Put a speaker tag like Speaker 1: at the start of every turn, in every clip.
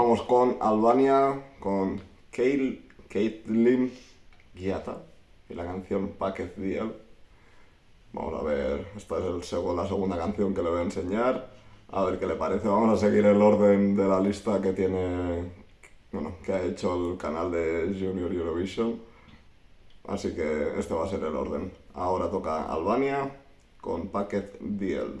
Speaker 1: vamos con Albania, con Kate, Caitlyn Giata y la canción Packet Deal. Vamos a ver, esta es la segunda canción que le voy a enseñar. A ver qué le parece. Vamos a seguir el orden de la lista que tiene, bueno, que ha hecho el canal de Junior Eurovision. Así que este va a ser el orden. Ahora toca Albania con Packet Deal.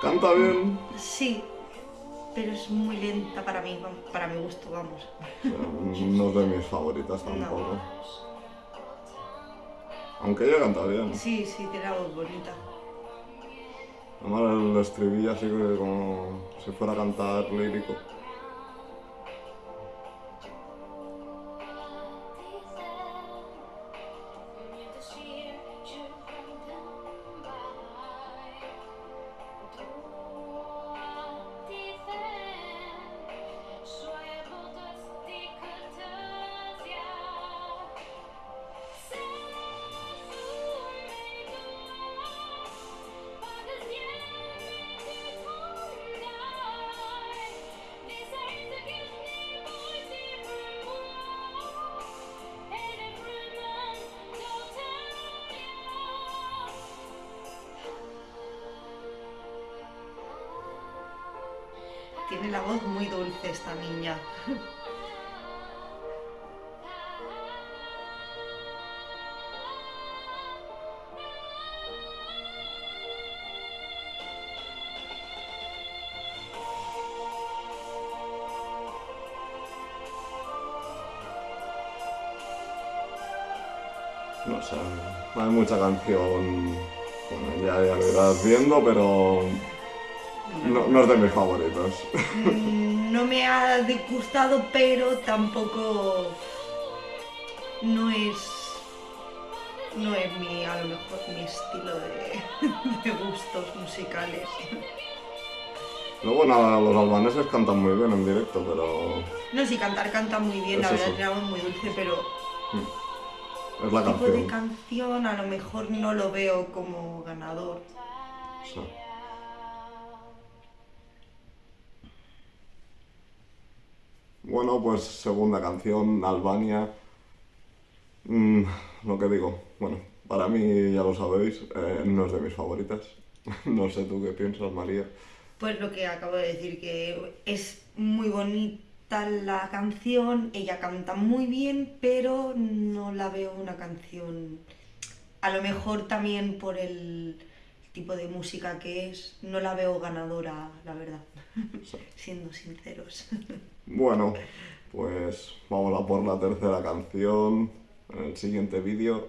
Speaker 1: ¿Canta bien?
Speaker 2: Sí, pero es muy lenta para mí, para mi gusto, vamos.
Speaker 1: No es de mis favoritas tampoco. Aunque ella canta bien.
Speaker 2: Sí, sí, tiene la voz bonita.
Speaker 1: Además el estribillo así como si fuera a cantar lírico.
Speaker 2: Tiene la voz muy dulce esta niña.
Speaker 1: No sé, hay mucha canción, bueno, ya, ya lo irás viendo, pero no, es de mis favoritos.
Speaker 2: Mm, no me ha disgustado, pero tampoco no es no es mi, a lo mejor mi estilo de, gustos musicales.
Speaker 1: Luego nada, los albaneses cantan muy bien en directo, pero...
Speaker 2: No, sí, cantar canta muy bien, la verdad es muy dulce, pero...
Speaker 1: Mm. Es la
Speaker 2: tipo de canción a lo mejor no lo veo como ganador. Sí.
Speaker 1: Bueno, pues segunda canción, Albania. Mm, lo que digo, bueno, para mí ya lo sabéis, eh, no es de mis favoritas. no sé tú qué piensas, María.
Speaker 2: Pues lo que acabo de decir, que es muy bonita la canción, ella canta muy bien, pero no la veo una canción, a lo mejor también por el tipo de música que es, no la veo ganadora, la verdad, siendo sinceros.
Speaker 1: Bueno, pues vamos a por la tercera canción en el siguiente vídeo.